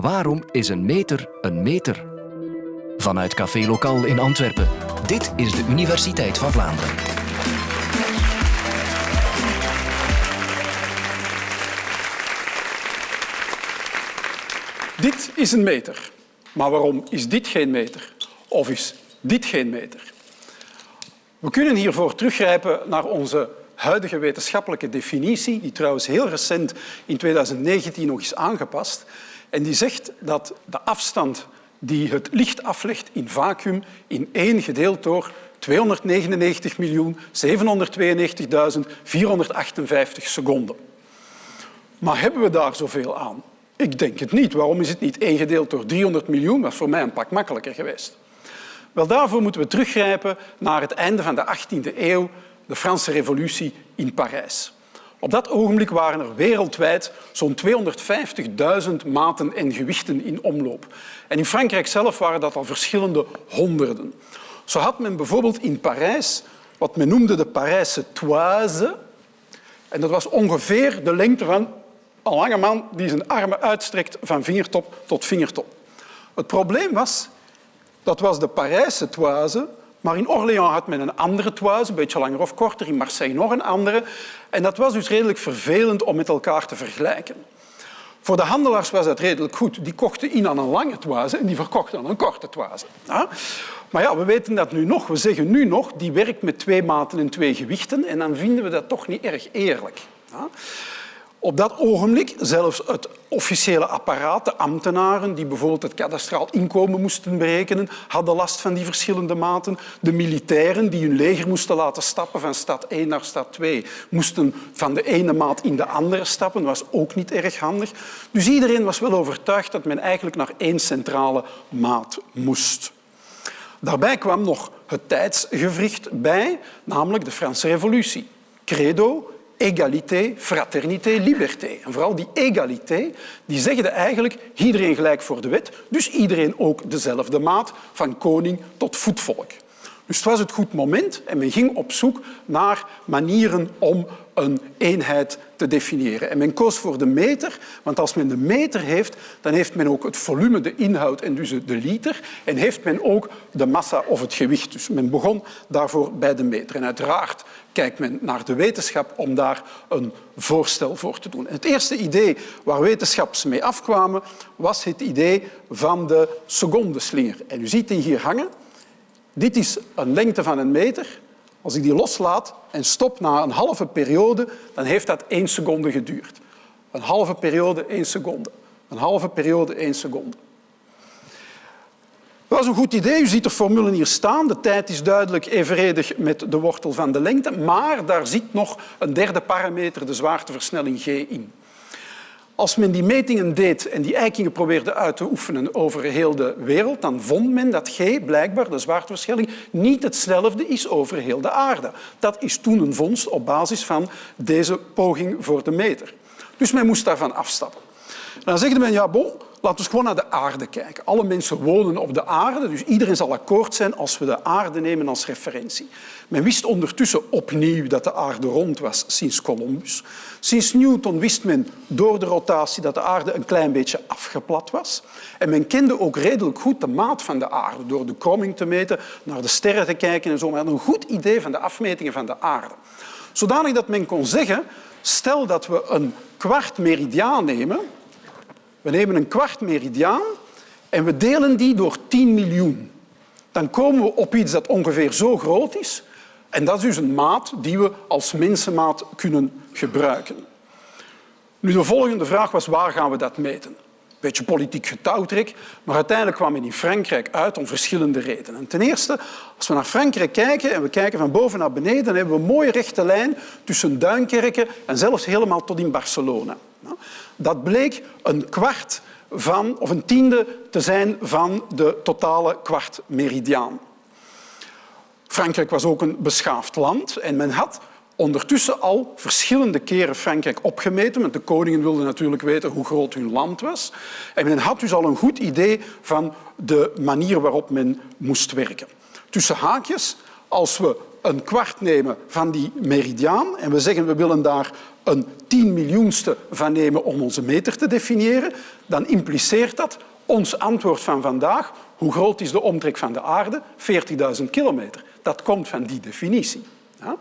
Waarom is een meter een meter? Vanuit Café Lokaal in Antwerpen. Dit is de Universiteit van Vlaanderen. Dit is een meter. Maar waarom is dit geen meter? Of is dit geen meter? We kunnen hiervoor teruggrijpen naar onze huidige wetenschappelijke definitie, die trouwens heel recent in 2019 nog is aangepast. En die zegt dat de afstand die het licht aflegt in vacuüm in 1 gedeeld door 299.792.458 seconden. Maar hebben we daar zoveel aan? Ik denk het niet. Waarom is het niet 1 gedeeld door 300 miljoen? Dat is voor mij een pak makkelijker geweest. Wel, daarvoor moeten we teruggrijpen naar het einde van de 18e eeuw, de Franse revolutie in Parijs. Op dat ogenblik waren er wereldwijd zo'n 250.000 maten en gewichten in omloop. En in Frankrijk zelf waren dat al verschillende honderden. Zo had men bijvoorbeeld in Parijs wat men noemde de Parijse toise. En dat was ongeveer de lengte van een lange man die zijn armen uitstrekt van vingertop tot vingertop. Het probleem was, dat was de Parijse toise, maar in Orléans had men een andere toise, een beetje langer of korter, in Marseille nog een andere. En dat was dus redelijk vervelend om met elkaar te vergelijken. Voor de handelaars was dat redelijk goed. Die kochten in aan een lange toise en die verkochten aan een korte toise. Maar ja, we weten dat nu nog. We zeggen nu nog, die werkt met twee maten en twee gewichten en dan vinden we dat toch niet erg eerlijk. Op dat ogenblik, zelfs het officiële apparaat, de ambtenaren die bijvoorbeeld het kadastraal inkomen moesten berekenen, hadden last van die verschillende maten. De militairen die hun leger moesten laten stappen van stad 1 naar stad 2, moesten van de ene maat in de andere stappen. Dat was ook niet erg handig. Dus iedereen was wel overtuigd dat men eigenlijk naar één centrale maat moest. Daarbij kwam nog het tijdsgevricht bij, namelijk de Franse revolutie. Credo, égalité, fraternité, liberté. En vooral die égalité, die zegde eigenlijk iedereen gelijk voor de wet, dus iedereen ook dezelfde maat, van koning tot voetvolk. Dus het was het goed moment en men ging op zoek naar manieren om een eenheid te definiëren. En men koos voor de meter, want als men de meter heeft, dan heeft men ook het volume, de inhoud en dus de liter. En heeft men ook de massa of het gewicht. Dus men begon daarvoor bij de meter. En uiteraard kijkt men naar de wetenschap om daar een voorstel voor te doen. het eerste idee waar wetenschappers mee afkwamen, was het idee van de secondeslinger. En u ziet die hier hangen. Dit is een lengte van een meter. Als ik die loslaat en stop na een halve periode, dan heeft dat één seconde geduurd. Een halve periode, één seconde. Een halve periode, één seconde. Dat was een goed idee. U ziet de formule hier staan. De tijd is duidelijk evenredig met de wortel van de lengte, maar daar zit nog een derde parameter, de zwaarteversnelling g, in. Als men die metingen deed en die eikingen probeerde uit te oefenen over heel de wereld, dan vond men dat G, blijkbaar, de zwaarteversnelling, niet hetzelfde is over heel de aarde. Dat is toen een vondst op basis van deze poging voor de meter. Dus men moest daarvan afstappen. Dan zegt men, ja, bon, Laten we gewoon naar de aarde kijken. Alle mensen wonen op de aarde, dus iedereen zal akkoord zijn als we de aarde nemen als referentie. Men wist ondertussen opnieuw dat de aarde rond was sinds Columbus. Sinds Newton wist men door de rotatie dat de aarde een klein beetje afgeplat was. En men kende ook redelijk goed de maat van de aarde door de kromming te meten, naar de sterren te kijken en zo. Men had een goed idee van de afmetingen van de aarde. Zodanig dat men kon zeggen, stel dat we een kwart meridiaan nemen, we nemen een kwart meridiaan en we delen die door 10 miljoen. Dan komen we op iets dat ongeveer zo groot is. En dat is dus een maat die we als mensenmaat kunnen gebruiken. Nu, de volgende vraag was waar gaan we dat meten? Beetje politiek getouwtrek, maar uiteindelijk kwam men in Frankrijk uit om verschillende redenen. Ten eerste, als we naar Frankrijk kijken en we kijken van boven naar beneden, dan hebben we een mooie rechte lijn tussen Duinkerken en zelfs helemaal tot in Barcelona. Dat bleek een kwart van, of een tiende te zijn van de totale kwartmeridiaan. Frankrijk was ook een beschaafd land en men had ondertussen al verschillende keren Frankrijk opgemeten, want de koningen wilden natuurlijk weten hoe groot hun land was. En men had dus al een goed idee van de manier waarop men moest werken. Tussen haakjes, als we een kwart nemen van die meridiaan en we zeggen we willen daar een tien miljoenste van nemen om onze meter te definiëren, dan impliceert dat ons antwoord van vandaag, hoe groot is de omtrek van de aarde? 40.000 kilometer. Dat komt van die definitie. Ja?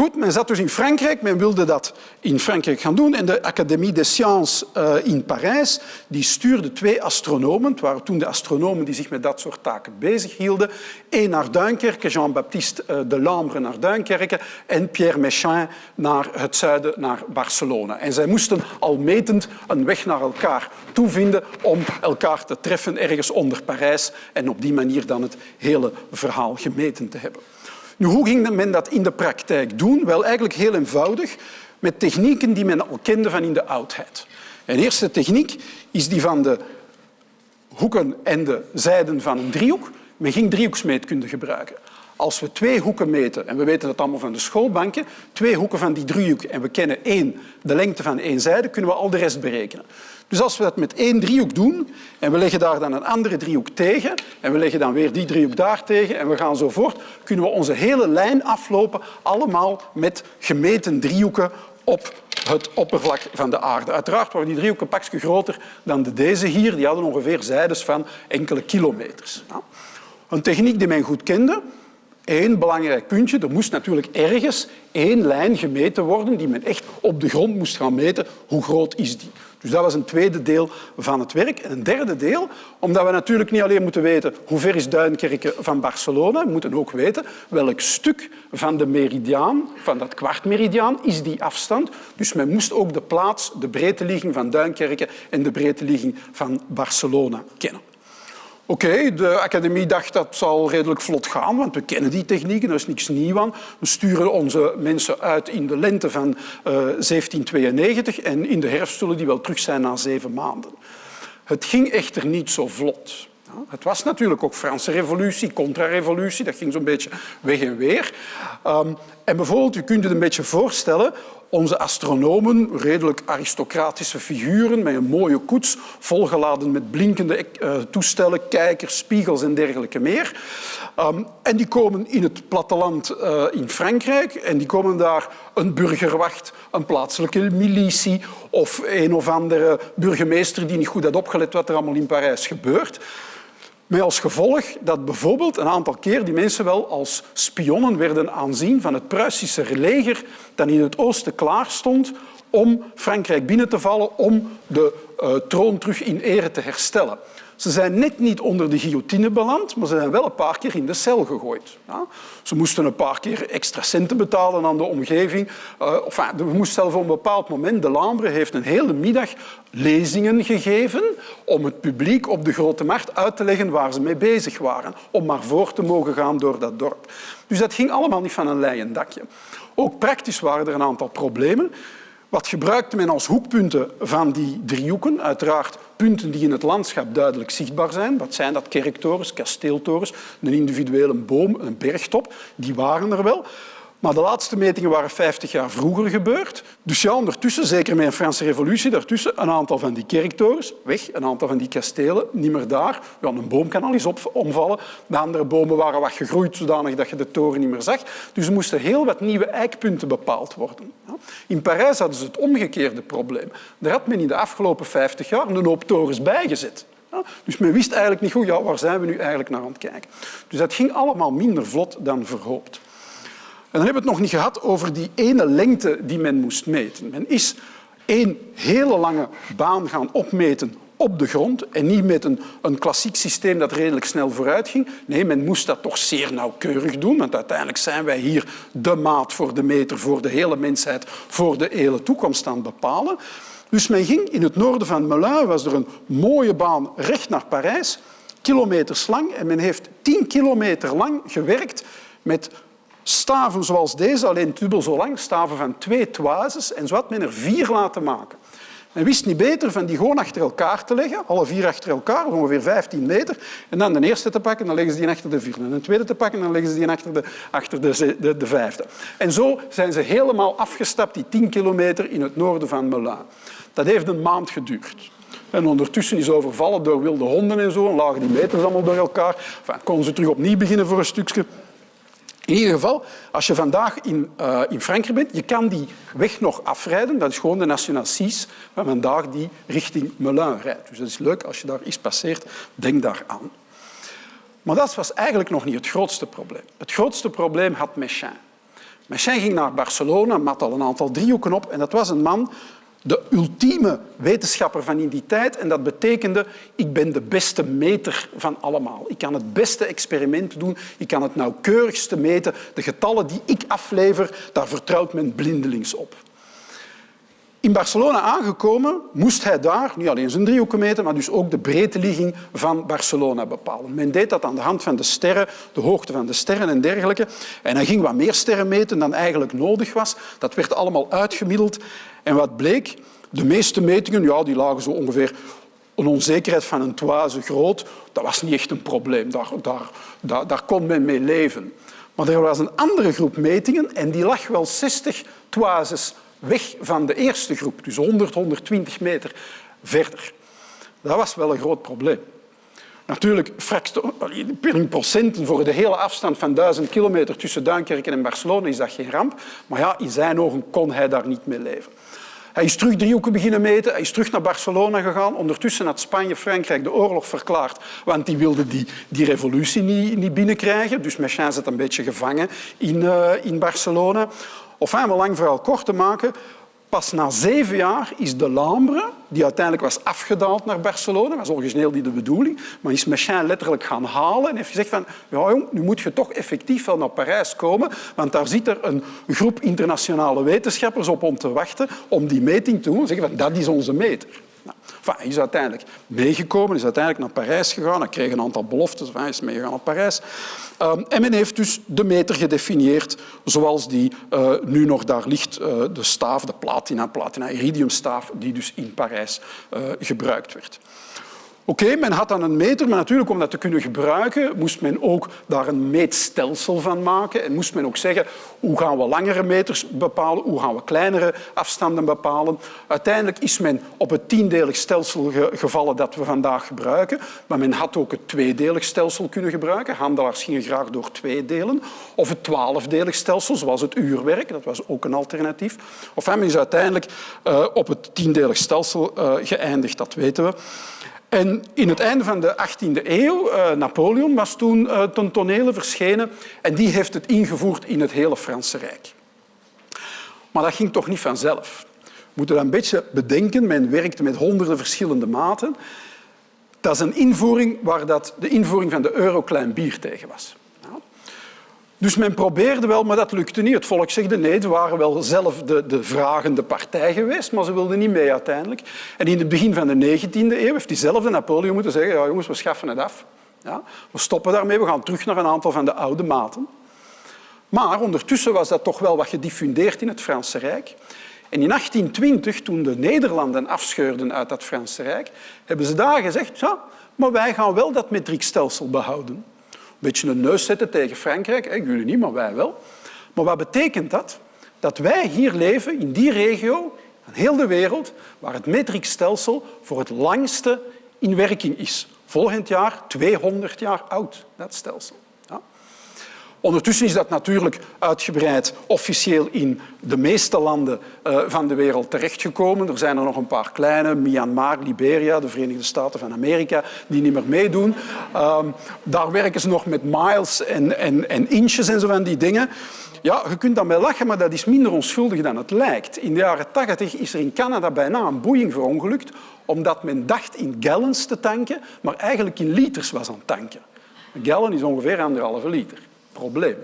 Goed, men zat dus in Frankrijk, men wilde dat in Frankrijk gaan doen. En de Académie des Sciences uh, in Parijs die stuurde twee astronomen. Het waren toen de astronomen die zich met dat soort taken bezighielden. Eén naar Duinkerke, Jean-Baptiste uh, de Lambre naar Duinkerke en Pierre Méchain naar het zuiden, naar Barcelona. En zij moesten al metend een weg naar elkaar toevinden om elkaar te treffen ergens onder Parijs en op die manier dan het hele verhaal gemeten te hebben. Nu, hoe ging men dat in de praktijk doen? Wel, eigenlijk heel eenvoudig, met technieken die men al kende van in de oudheid. Een eerste techniek is die van de hoeken en de zijden van een driehoek. Men ging driehoeksmeetkunde gebruiken. Als we twee hoeken meten, en we weten dat allemaal van de schoolbanken, twee hoeken van die driehoek en we kennen één, de lengte van één zijde, kunnen we al de rest berekenen. Dus als we dat met één driehoek doen en we leggen daar dan een andere driehoek tegen en we leggen dan weer die driehoek daar tegen en we gaan zo voort, kunnen we onze hele lijn aflopen allemaal met gemeten driehoeken op het oppervlak van de aarde. Uiteraard waren die driehoeken een pakje groter dan de deze hier. Die hadden ongeveer zijdes van enkele kilometers. Een techniek die men goed kende, Eén belangrijk puntje, er moest natuurlijk ergens één lijn gemeten worden die men echt op de grond moest gaan meten. Hoe groot is die? Dus dat was een tweede deel van het werk. En een derde deel, omdat we natuurlijk niet alleen moeten weten hoe ver is Duinkerke van Barcelona, we moeten ook weten welk stuk van de meridiaan, van dat kwartmeridiaan, is die afstand. Dus men moest ook de plaats, de breedteligging van Duinkerke en de breedteligging van Barcelona kennen. Oké, de academie dacht dat zal redelijk vlot gaan, want we kennen die technieken, er is niks nieuw aan. We sturen onze mensen uit in de lente van uh, eh, 1792 en in de herfst zullen die wel terug zijn na zeven maanden. Het ging echter niet zo vlot. Het was natuurlijk ook Franse revolutie, contra-revolutie, dat ging zo'n beetje weg en weer. Um, en bijvoorbeeld, u kunt het een beetje voorstellen, onze astronomen, redelijk aristocratische figuren met een mooie koets, volgeladen met blinkende uh, toestellen, kijkers, spiegels en dergelijke meer. Um, en die komen in het platteland uh, in Frankrijk en die komen daar een burgerwacht, een plaatselijke militie of een of andere burgemeester die niet goed had opgelet wat er allemaal in Parijs gebeurt. Met als gevolg dat bijvoorbeeld een aantal keer die mensen wel als spionnen werden aanzien van het Pruisische leger dat in het oosten klaar stond om Frankrijk binnen te vallen om de uh, troon terug in ere te herstellen. Ze zijn net niet onder de guillotine beland, maar ze zijn wel een paar keer in de cel gegooid. Ja? Ze moesten een paar keer extra centen betalen aan de omgeving. Uh, enfin, we moesten zelfs op een bepaald moment... De Lambre heeft een hele middag lezingen gegeven om het publiek op de Grote Markt uit te leggen waar ze mee bezig waren. Om maar voor te mogen gaan door dat dorp. Dus dat ging allemaal niet van een leien dakje. Ook praktisch waren er een aantal problemen. Wat gebruikte men als hoekpunten van die driehoeken? Uiteraard punten die in het landschap duidelijk zichtbaar zijn. Wat zijn dat? Kerktorens, kasteeltorens, een individuele boom, een bergtop. Die waren er wel. Maar de laatste metingen waren 50 jaar vroeger gebeurd. Dus ja, ondertussen, zeker met een Franse revolutie, daartussen een aantal van die kerktorens weg, een aantal van die kastelen niet meer daar. Ja, een boom kan al eens omvallen. De andere bomen waren wat gegroeid zodanig dat je de toren niet meer zag. Dus er moesten heel wat nieuwe eikpunten bepaald worden. In Parijs hadden ze het omgekeerde probleem. Daar had men in de afgelopen 50 jaar een hoop torens bijgezet. Dus men wist eigenlijk niet goed, ja, waar zijn we nu eigenlijk naar aan het kijken. Dus dat ging allemaal minder vlot dan verhoopt. En dan hebben we het nog niet gehad over die ene lengte die men moest meten. Men is één hele lange baan gaan opmeten op de grond en niet met een, een klassiek systeem dat redelijk snel vooruit ging. Nee, men moest dat toch zeer nauwkeurig doen, want uiteindelijk zijn wij hier de maat voor de meter voor de hele mensheid voor de hele toekomst aan het bepalen. Dus men ging in het noorden van Melun, was er een mooie baan recht naar Parijs, kilometers lang, en men heeft tien kilometer lang gewerkt met staven zoals deze, alleen dubbel zo lang, staven van twee toises, en zo had men er vier laten maken. Men wist niet beter van die gewoon achter elkaar te leggen, alle vier achter elkaar, ongeveer 15 meter, en dan de eerste te pakken, dan leggen ze die achter de vierde. En de tweede te pakken, dan leggen ze die achter de, achter de, de, de vijfde. En zo zijn ze helemaal afgestapt, die 10 kilometer in het noorden van Melun. Dat heeft een maand geduurd. En ondertussen is overvallen door wilde honden en zo, en lagen die meters allemaal door elkaar. Enfin, konden ze terug opnieuw beginnen voor een stukje. In ieder geval, als je vandaag in, uh, in Frankrijk bent, je kan die weg nog afrijden. Dat is gewoon de National 6 van vandaag die richting Melun rijdt. Dus dat is leuk als je daar iets passeert. Denk daar aan. Maar dat was eigenlijk nog niet het grootste probleem. Het grootste probleem had Mechin. Mechin ging naar Barcelona, mat al een aantal driehoeken op en dat was een man de ultieme wetenschapper van in die tijd. En dat betekende, ik ben de beste meter van allemaal. Ik kan het beste experiment doen, ik kan het nauwkeurigste meten. De getallen die ik aflever, daar vertrouwt men blindelings op. In Barcelona aangekomen moest hij daar niet alleen zijn driehoeken meten, maar dus ook de breedteligging van Barcelona bepalen. Men deed dat aan de hand van de sterren, de hoogte van de sterren en dergelijke. En hij ging wat meer sterren meten dan eigenlijk nodig was. Dat werd allemaal uitgemiddeld. En wat bleek? De meeste metingen ja, die lagen zo ongeveer een onzekerheid van een toise groot. Dat was niet echt een probleem. Daar, daar, daar, daar kon men mee leven. Maar er was een andere groep metingen en die lag wel 60 toises weg van de eerste groep, dus 100, 120 meter verder. Dat was wel een groot probleem. Natuurlijk, procenten voor de hele afstand van 1000 kilometer tussen Duinkerken en Barcelona is dat geen ramp. Maar ja, in zijn ogen kon hij daar niet mee leven. Hij is terug driehoeken beginnen meten, hij is terug naar Barcelona gegaan. Ondertussen had Spanje-Frankrijk de oorlog verklaard, want die wilden die, die revolutie niet, niet binnenkrijgen. Dus Mechin zit een beetje gevangen in, uh, in Barcelona. Of om lang verhaal kort te maken, pas na zeven jaar is de Lambre, die uiteindelijk was afgedaald naar Barcelona, was origineel niet de bedoeling, maar is Mechin letterlijk gaan halen en heeft gezegd van ja jong, nu moet je toch effectief wel naar Parijs komen, want daar zit er een groep internationale wetenschappers op om te wachten om die meting te doen en zeggen van dat is onze meter. Enfin, hij is uiteindelijk meegekomen, is uiteindelijk naar Parijs gegaan. Hij kreeg een aantal beloftes, hij is meegegaan naar Parijs. Um, en men heeft dus de meter gedefinieerd zoals die uh, nu nog daar ligt, uh, de staaf, de platina, platina-iridiumstaaf, die dus in Parijs uh, gebruikt werd. Oké, men had dan een meter, maar natuurlijk om dat te kunnen gebruiken moest men ook daar een meetstelsel van maken en moest men ook zeggen hoe gaan we langere meters bepalen, hoe gaan we kleinere afstanden bepalen. Uiteindelijk is men op het tiendelig stelsel gevallen dat we vandaag gebruiken, maar men had ook het tweedelig stelsel kunnen gebruiken. Handelaars gingen graag door twee delen. Of het twaalfdelig stelsel, zoals het uurwerk, dat was ook een alternatief. Of men is uiteindelijk uh, op het tiendelig stelsel uh, geëindigd, dat weten we. En in het einde van de 18e eeuw, uh, Napoleon was toen uh, ten tonele verschenen en die heeft het ingevoerd in het hele Franse Rijk. Maar dat ging toch niet vanzelf. We moeten dat een beetje bedenken. Men werkte met honderden verschillende maten. Dat is een invoering waar dat de invoering van de euro klein bier tegen was. Dus men probeerde wel, maar dat lukte niet. Het volk zegde nee, ze waren wel zelf de, de vragende partij geweest, maar ze wilden niet mee uiteindelijk. En in het begin van de 19e eeuw heeft diezelfde Napoleon moeten zeggen ja jongens, we schaffen het af. Ja, we stoppen daarmee, we gaan terug naar een aantal van de oude maten. Maar ondertussen was dat toch wel wat gediffundeerd in het Franse Rijk. En in 1820, toen de Nederlanden afscheurden uit dat Franse Rijk, hebben ze daar gezegd, ja, maar wij gaan wel dat metriekstelsel behouden beetje een neus zetten tegen Frankrijk. Jullie niet, maar wij wel. Maar wat betekent dat? Dat wij hier leven, in die regio, in heel de wereld, waar het metriekstelsel voor het langste in werking is. Volgend jaar 200 jaar oud, dat stelsel. Ondertussen is dat natuurlijk uitgebreid officieel in de meeste landen uh, van de wereld terechtgekomen. Er zijn er nog een paar kleine, Myanmar, Liberia, de Verenigde Staten van Amerika, die niet meer meedoen. Uh, daar werken ze nog met miles en, en, en inches en zo van die dingen. Ja, je kunt daarmee lachen, maar dat is minder onschuldig dan het lijkt. In de jaren 80 is er in Canada bijna een boeing verongelukt omdat men dacht in gallons te tanken, maar eigenlijk in liters was aan het tanken. Een gallon is ongeveer anderhalve liter probleem.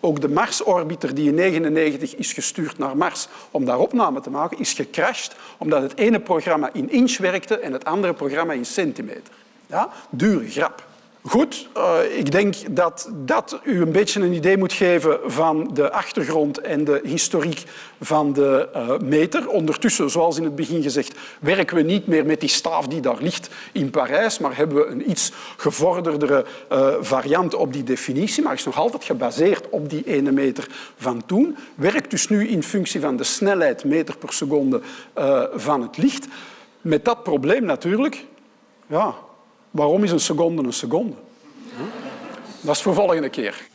Ook de Mars-orbiter die in 1999 is gestuurd naar Mars om daar opname te maken, is gecrashed omdat het ene programma in inch werkte en het andere programma in centimeter. Ja? Dure grap. Goed, uh, ik denk dat dat u een beetje een idee moet geven van de achtergrond en de historiek van de uh, meter. Ondertussen, zoals in het begin gezegd, werken we niet meer met die staaf die daar ligt in Parijs, maar hebben we een iets gevorderdere uh, variant op die definitie, maar is nog altijd gebaseerd op die ene meter van toen. Werkt dus nu in functie van de snelheid meter per seconde van het licht. Met dat probleem natuurlijk, ja, Waarom is een seconde een seconde? Dat is voor volgende keer.